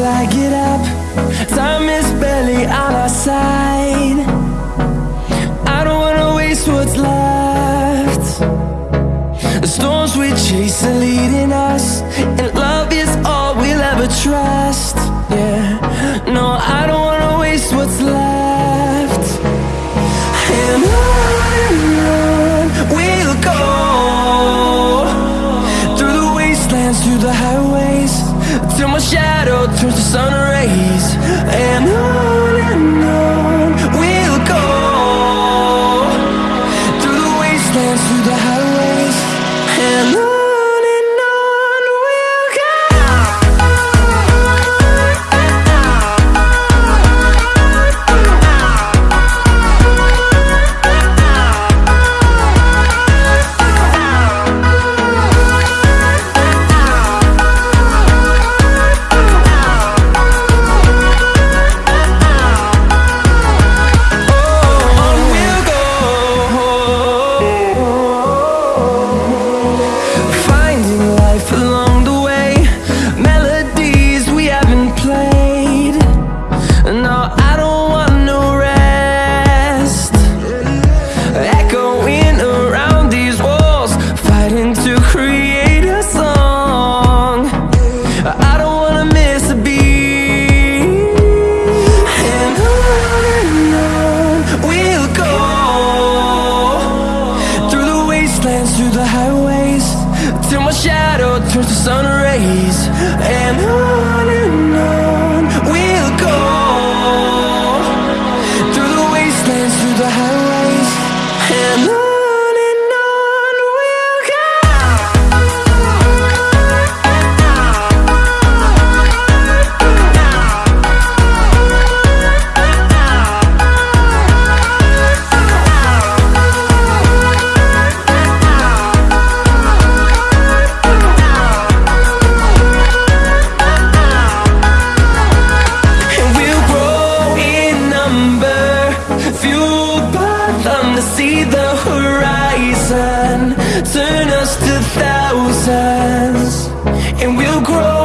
till I get up. Time is barely on our side. I don't wanna waste what's left. The storms we chase are leading us And love is all we'll ever trust. Yeah, no, I don't wanna waste what's left. And on we'll go Through the wastelands, through the highways Till my shadow turns to sun the sun rays and I see the horizon. Turn us to thousands And we'll grow